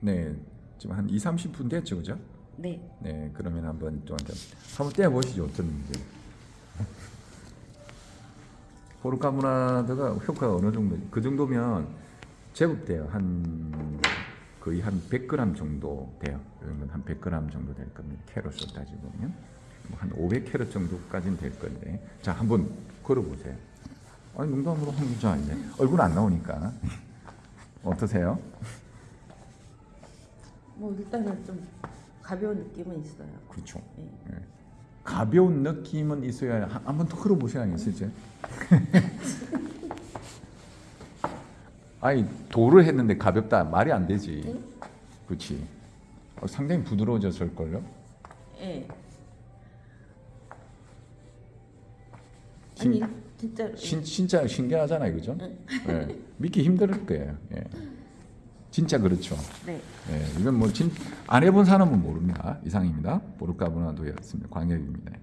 네, 지금 한 2, 30분 됐죠, 그죠? 네. 네, 그러면 한번 또 한번 한번 떼어 보시죠, 어떤지. 포르카무나드가 효과가 어느 정도? 그 정도면 제법 돼요. 한 거의 한 100g 정도 돼요. 그러면 한 100g 정도 될 겁니다. 캐럿을 따지고 보면 뭐한 500캐럿 정도까지는 될 건데, 자 한번 걸어보세요. 아니 농담으로 한자 이제 얼굴 안 나오니까 어떠세요? 뭐 일단은 좀 가벼운 느낌은 있어요. 그렇죠. 네. 예. 가벼운 느낌은 있어야 한번더 걸어보셔야겠어요 이제. 아니 도를 했는데 가볍다 말이 안 되지. 그렇지. 어, 상당히 부드러워졌을 걸요. 예. 신- 아니 진짜 신, 진짜 신기하잖아요, 그죠? 응. 예. 믿기 힘들 거예요. 예. 진짜 그렇죠. 네. 예. 이건 뭐 진 안 해본 사람은 모릅니다. 이상입니다. 보르카브나도였습니다. 광역입니다.